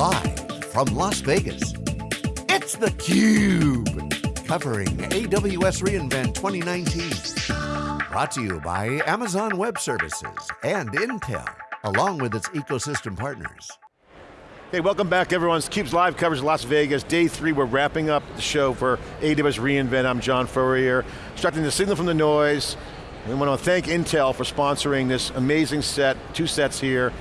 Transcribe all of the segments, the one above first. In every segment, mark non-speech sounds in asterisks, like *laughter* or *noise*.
Live from Las Vegas, it's theCUBE. Covering AWS reInvent 2019. Brought to you by Amazon Web Services and Intel, along with its ecosystem partners. Hey, welcome back everyone. It's CUBE's live coverage of Las Vegas. Day three, we're wrapping up the show for AWS reInvent. I'm John Furrier, extracting the signal from the noise. We want to thank Intel for sponsoring this amazing set, two sets here.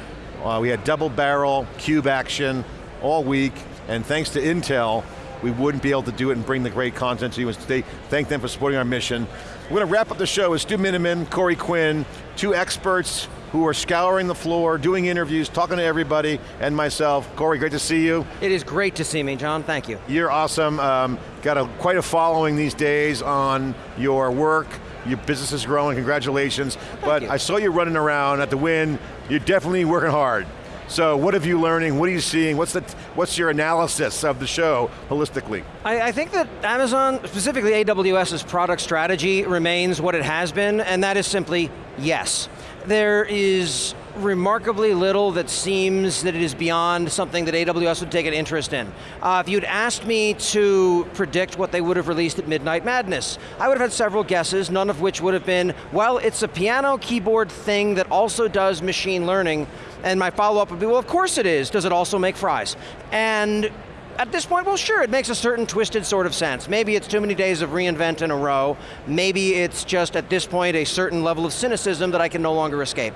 Uh, we had double barrel, cube action all week, and thanks to Intel, we wouldn't be able to do it and bring the great content to you. And today, thank them for supporting our mission. We're going to wrap up the show with Stu Miniman, Corey Quinn, two experts who are scouring the floor, doing interviews, talking to everybody, and myself. Corey, great to see you. It is great to see me, John, thank you. You're awesome. Um, got a, quite a following these days on your work. Your business is growing, congratulations. Thank but you. I saw you running around at the Wynn. You're definitely working hard. So what have you learning? What are you seeing? What's, the, what's your analysis of the show holistically? I, I think that Amazon, specifically AWS's product strategy remains what it has been, and that is simply yes. There is remarkably little that seems that it is beyond something that AWS would take an interest in. Uh, if you'd asked me to predict what they would have released at Midnight Madness, I would have had several guesses, none of which would have been, well, it's a piano keyboard thing that also does machine learning, and my follow-up would be, well, of course it is. Does it also make fries? And at this point, well sure, it makes a certain twisted sort of sense. Maybe it's too many days of reInvent in a row. Maybe it's just, at this point, a certain level of cynicism that I can no longer escape.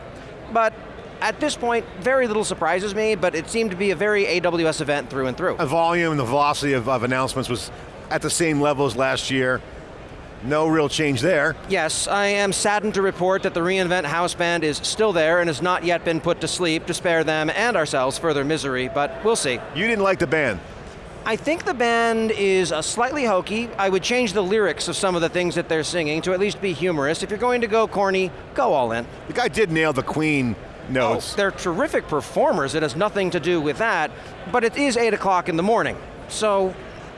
But at this point, very little surprises me, but it seemed to be a very AWS event through and through. The volume and the velocity of, of announcements was at the same level as last year. No real change there. Yes, I am saddened to report that the reInvent house band is still there and has not yet been put to sleep to spare them and ourselves further misery, but we'll see. You didn't like the band. I think the band is uh, slightly hokey. I would change the lyrics of some of the things that they're singing to at least be humorous. If you're going to go corny, go all in. The guy did nail the Queen notes. Oh, they're terrific performers, it has nothing to do with that, but it is 8 o'clock in the morning, so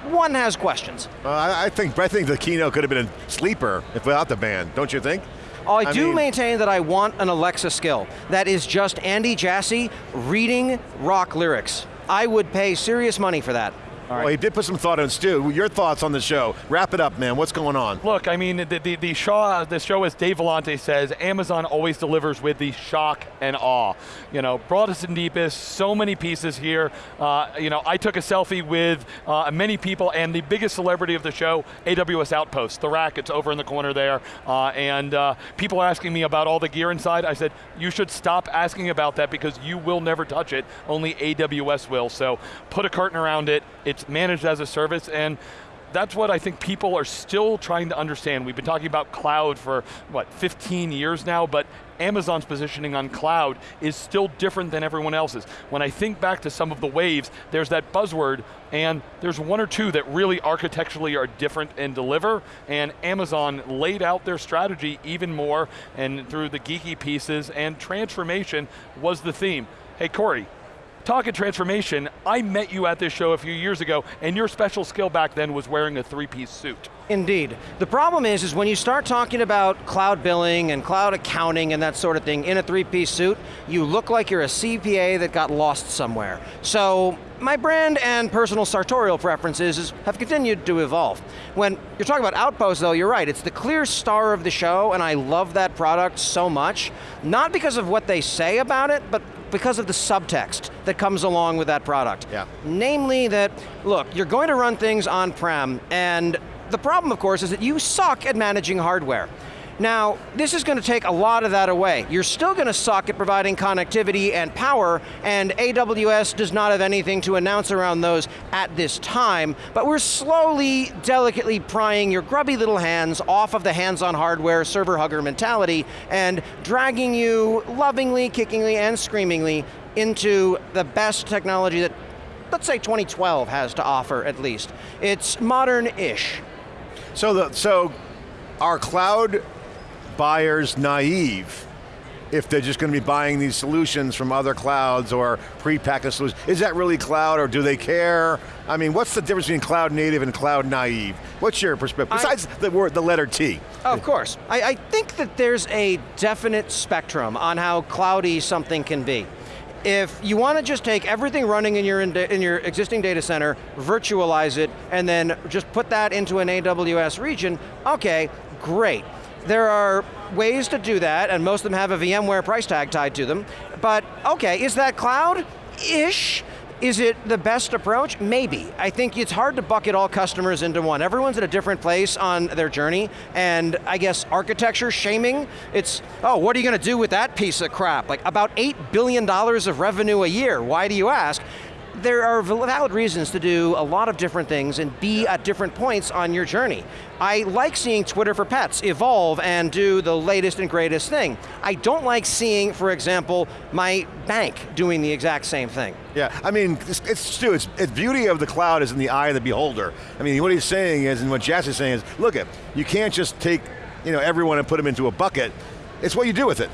one has questions. Uh, I, I think I think the keynote could have been a sleeper if without the band, don't you think? I, I do mean- maintain that I want an Alexa skill. That is just Andy Jassy reading rock lyrics. I would pay serious money for that. Well, he did put some thought in Stu. Your thoughts on the show? Wrap it up, man. What's going on? Look, I mean, the, the, the, show, the show, as Dave Vellante says, Amazon always delivers with the shock and awe. You know, broadest and deepest, so many pieces here. Uh, you know, I took a selfie with uh, many people, and the biggest celebrity of the show, AWS Outpost, the rack, it's over in the corner there, uh, and uh, people are asking me about all the gear inside. I said, you should stop asking about that because you will never touch it, only AWS will. So put a curtain around it, it's managed as a service, and that's what I think people are still trying to understand. We've been talking about cloud for, what, 15 years now, but Amazon's positioning on cloud is still different than everyone else's. When I think back to some of the waves, there's that buzzword, and there's one or two that really architecturally are different and deliver, and Amazon laid out their strategy even more, and through the geeky pieces, and transformation was the theme. Hey Corey, Talking transformation, I met you at this show a few years ago, and your special skill back then was wearing a three-piece suit. Indeed. The problem is, is when you start talking about cloud billing and cloud accounting and that sort of thing in a three-piece suit, you look like you're a CPA that got lost somewhere. So, my brand and personal sartorial preferences have continued to evolve. When you're talking about Outpost though, you're right, it's the clear star of the show and I love that product so much, not because of what they say about it, but because of the subtext that comes along with that product. Yeah. Namely that, look, you're going to run things on-prem, and the problem, of course, is that you suck at managing hardware. Now, this is going to take a lot of that away. You're still going to suck at providing connectivity and power, and AWS does not have anything to announce around those at this time, but we're slowly, delicately prying your grubby little hands off of the hands-on hardware server hugger mentality and dragging you lovingly, kickingly, and screamingly into the best technology that, let's say 2012 has to offer at least. It's modern-ish. So the so are cloud buyers naive if they're just going to be buying these solutions from other clouds or prepackaged solutions? Is that really cloud or do they care? I mean, what's the difference between cloud native and cloud naive? What's your perspective, I- besides the word, the letter T? Oh, of course. I, I think that there's a definite spectrum on how cloudy something can be. If you want to just take everything running in your, in your existing data center, virtualize it, and then just put that into an AWS region, okay, great. There are ways to do that, and most of them have a VMware price tag tied to them, but okay, is that cloud? Ish. Is it the best approach? Maybe. I think it's hard to bucket all customers into one. Everyone's at a different place on their journey, and I guess architecture shaming, it's, oh, what are you going to do with that piece of crap? Like about $8 billion of revenue a year, why do you ask? There are valid reasons to do a lot of different things and be at different points on your journey. I like seeing Twitter for Pets evolve and do the latest and greatest thing. I don't like seeing, for example, my bank doing the exact same thing. Yeah, I mean, it's, it's Stu, it's, it's beauty of the cloud is in the eye of the beholder. I mean, what he's saying is, and what Jassy's saying is, look at, you can't just take you know, everyone and put them into a bucket. It's what you do with it.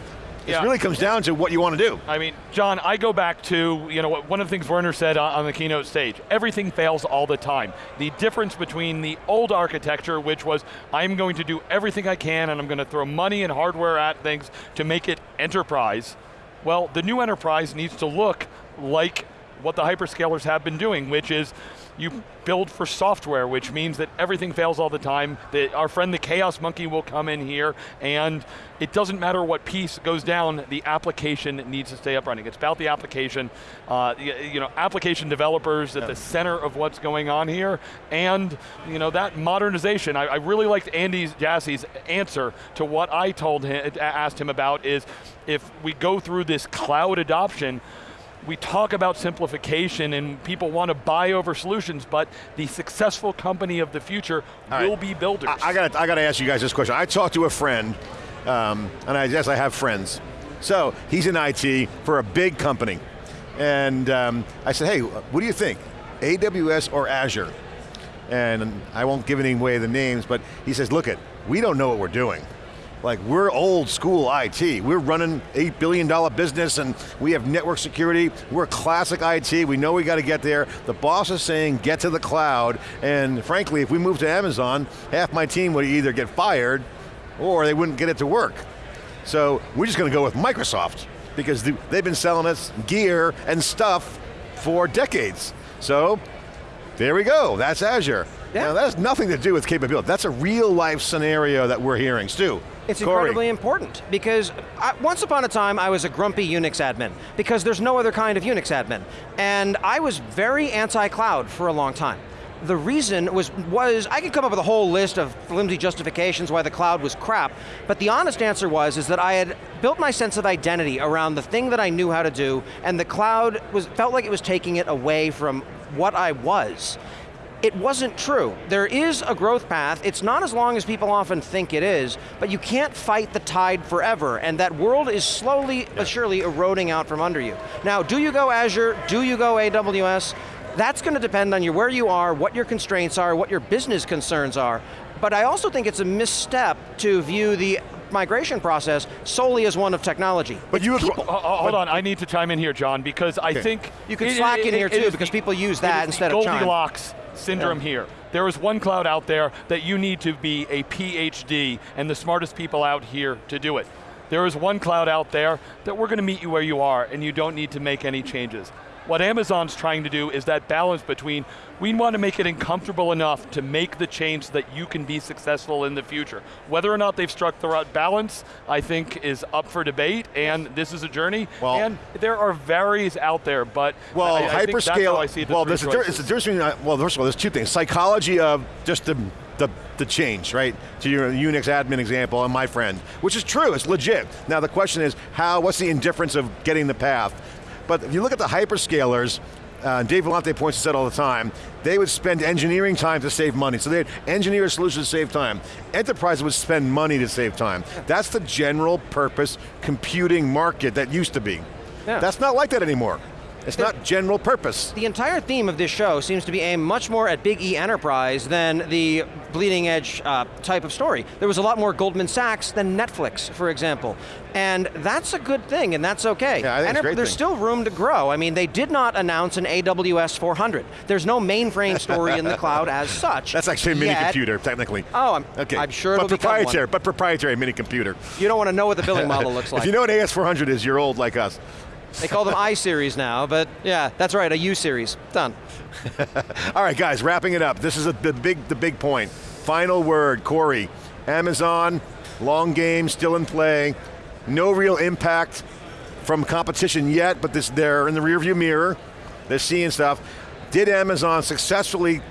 It really comes down to what you want to do. I mean, John, I go back to, you know, one of the things Werner said on the keynote stage, everything fails all the time. The difference between the old architecture, which was, I'm going to do everything I can and I'm going to throw money and hardware at things to make it enterprise, well, the new enterprise needs to look like what the hyperscalers have been doing, which is you build for software, which means that everything fails all the time. That our friend the Chaos Monkey will come in here, and it doesn't matter what piece goes down, the application needs to stay up running. It's about the application, uh, you know, application developers at yeah. the center of what's going on here, and you know, that modernization. I, I really liked Andy Jassy's answer to what I told him, asked him about is, if we go through this cloud adoption, we talk about simplification and people want to buy over solutions, but the successful company of the future All will right. be builders. I, I got to ask you guys this question. I talked to a friend, um, and I guess I have friends. So he's in IT for a big company. And um, I said, hey, what do you think? AWS or Azure? And I won't give any away the names, but he says, look it, we don't know what we're doing. Like we're old school IT. We're running $8 billion business and we have network security. We're classic IT. We know we got to get there. The boss is saying get to the cloud. And frankly, if we move to Amazon, half my team would either get fired or they wouldn't get it to work. So we're just going to go with Microsoft because they've been selling us gear and stuff for decades. So there we go, that's Azure. Yeah. Now that has nothing to do with capability. That's a real life scenario that we're hearing. Stu, it's Corey. incredibly important because I, once upon a time I was a grumpy Unix admin because there's no other kind of Unix admin. And I was very anti-cloud for a long time. The reason was, was, I could come up with a whole list of flimsy justifications why the cloud was crap, but the honest answer was is that I had built my sense of identity around the thing that I knew how to do, and the cloud was, felt like it was taking it away from what I was it wasn't true. There is a growth path, it's not as long as people often think it is, but you can't fight the tide forever, and that world is slowly but surely eroding out from under you. Now, do you go Azure, do you go AWS? That's going to depend on you, where you are, what your constraints are, what your business concerns are. But I also think it's a misstep to view the migration process solely as one of technology. But you people. Uh, hold on, I need to chime in here, John, because I think you can Slack it, in it, here too, because the, people use that instead of Goldilocks syndrome yeah. here. There is one cloud out there that you need to be a PhD and the smartest people out here to do it. There is one cloud out there that we're going to meet you where you are and you don't need to make any changes. What Amazon's trying to do is that balance between, we want to make it uncomfortable enough to make the change so that you can be successful in the future. Whether or not they've struck the right balance, I think is up for debate, and this is a journey, well, and there are varies out there, but well, I, I hyperscale, I see well, there's a, it's a uh, well, first of all, there's two things. Psychology of just the the, the change, right? To your Unix admin example and my friend, which is true, it's legit. Now the question is, how, what's the indifference of getting the path? But if you look at the hyperscalers, uh, Dave Vellante points this out all the time, they would spend engineering time to save money. So they'd engineer solutions to save time. Enterprise would spend money to save time. That's the general purpose computing market that used to be. Yeah. That's not like that anymore. It's the, not general purpose. The entire theme of this show seems to be aimed much more at big E enterprise than the bleeding edge uh, type of story. There was a lot more Goldman Sachs than Netflix, for example. And that's a good thing, and that's okay. Yeah, I think and there's thing. still room to grow. I mean, they did not announce an AWS 400. There's no mainframe story in the cloud as *laughs* such. That's actually a mini yet. computer, technically. Oh, I'm, okay. I'm sure but proprietary, But proprietary mini computer. You don't want to know what the billing *laughs* model looks like. If you know what AS400 is, you're old like us. They call them I-series now, but yeah, that's right, a U-series, done. *laughs* All right, guys, wrapping it up. This is a, the, big, the big point. Final word, Corey. Amazon, long game, still in play. No real impact from competition yet, but this, they're in the rearview mirror. They're seeing stuff. Did Amazon successfully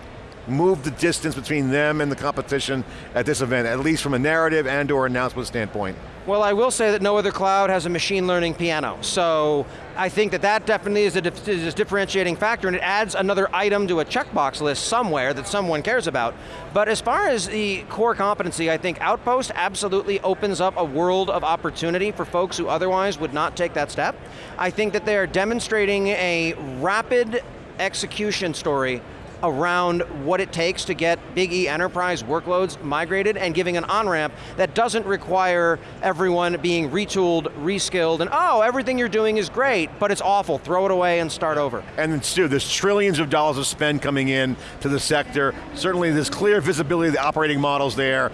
move the distance between them and the competition at this event, at least from a narrative and or announcement standpoint? Well, I will say that no other cloud has a machine learning piano. So I think that that definitely is a, is a, differentiating factor and it adds another item to a checkbox list somewhere that someone cares about. But as far as the core competency, I think Outpost absolutely opens up a world of opportunity for folks who otherwise would not take that step. I think that they are demonstrating a rapid execution story around what it takes to get big E enterprise workloads migrated and giving an on-ramp that doesn't require everyone being retooled, reskilled, and oh, everything you're doing is great, but it's awful, throw it away and start over. And then Stu, there's trillions of dollars of spend coming in to the sector. Certainly there's clear visibility of the operating models there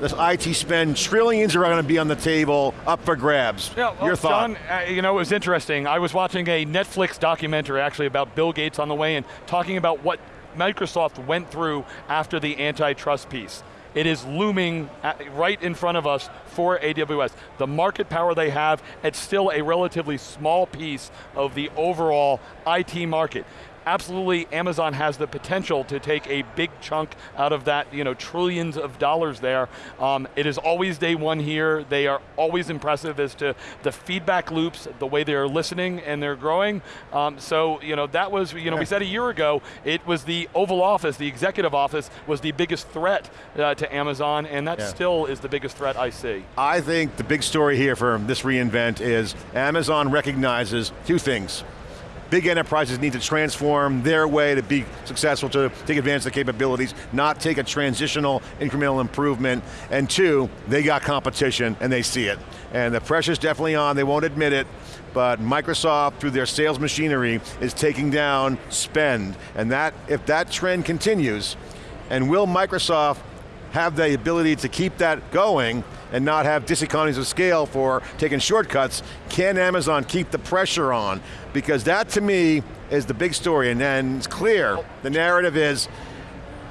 this IT spend, trillions are going to be on the table, up for grabs. Yeah, well, Your thought? John, uh, you know, it was interesting. I was watching a Netflix documentary actually about Bill Gates on the way and talking about what Microsoft went through after the antitrust piece. It is looming right in front of us for AWS. The market power they have, it's still a relatively small piece of the overall IT market absolutely Amazon has the potential to take a big chunk out of that, you know, trillions of dollars there. Um, it is always day one here. They are always impressive as to the feedback loops, the way they're listening and they're growing. Um, so, you know, that was, you know, we said a year ago, it was the Oval Office, the executive office, was the biggest threat uh, to Amazon, and that yeah. still is the biggest threat I see. I think the big story here for this reInvent is Amazon recognizes two things big enterprises need to transform their way to be successful, to take advantage of the capabilities, not take a transitional incremental improvement. And two, they got competition and they see it. And the pressure's definitely on, they won't admit it, but Microsoft, through their sales machinery, is taking down spend. And that, if that trend continues, and will Microsoft have the ability to keep that going, and not have diseconomies of scale for taking shortcuts, can Amazon keep the pressure on? Because that to me is the big story and then it's clear, the narrative is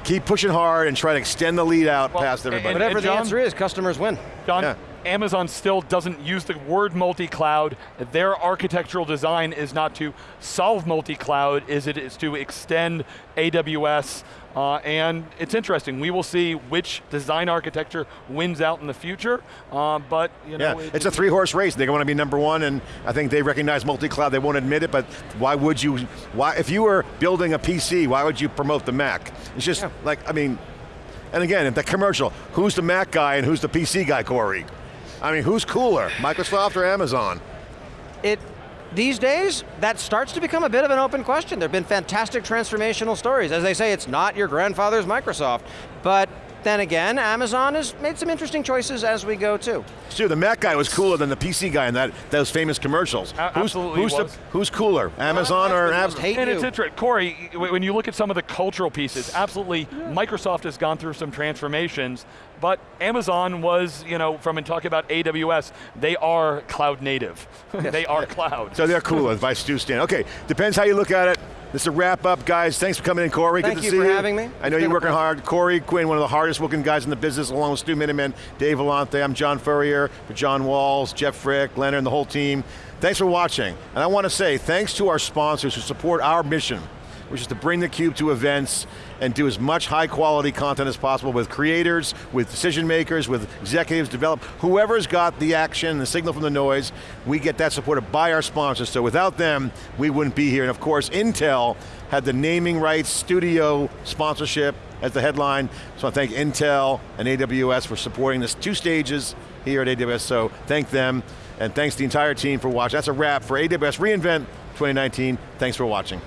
keep pushing hard and try to extend the lead out well, past everybody. And, and Whatever John, the answer is, customers win. John, yeah. Amazon still doesn't use the word multi-cloud. Their architectural design is not to solve multi-cloud, is it is to extend AWS uh, and it's interesting, we will see which design architecture wins out in the future, uh, but you know. Yeah, it, it's a three horse race. They want to be number one and I think they recognize multi-cloud, they won't admit it, but why would you, why, if you were building a PC, why would you promote the Mac? It's just yeah. like, I mean, and again, the commercial, who's the Mac guy and who's the PC guy, Corey? I mean, who's cooler, Microsoft or Amazon? It these days, that starts to become a bit of an open question. There have been fantastic transformational stories. As they say, it's not your grandfather's Microsoft, but then again, Amazon has made some interesting choices as we go too. Stu, the Mac guy was cooler than the PC guy in that those famous commercials. A who's, absolutely who's, the, who's cooler, Amazon well, or Amazon? And it's interesting, Corey, when you look at some of the cultural pieces, absolutely, yeah. Microsoft has gone through some transformations, but Amazon was, you know, from and talking about AWS, they are cloud native. *laughs* they are cloud. So they're cooler, by Stu Stan. Okay, depends how you look at it. This is a wrap up, guys. Thanks for coming in, Corey. Thank Good you to see for you. having me. I know you're working hard. Corey Quinn, one of the hardest working guys in the business, along with Stu Miniman, Dave Vellante. I'm John Furrier, for John Walls, Jeff Frick, Leonard, and the whole team. Thanks for watching. And I want to say thanks to our sponsors who support our mission which is to bring theCUBE to events and do as much high quality content as possible with creators, with decision makers, with executives, develop, whoever's got the action, the signal from the noise, we get that supported by our sponsors, so without them, we wouldn't be here. And of course, Intel had the naming rights, studio sponsorship as the headline, so I thank Intel and AWS for supporting this two stages here at AWS, so thank them, and thanks the entire team for watching. That's a wrap for AWS reInvent 2019. Thanks for watching.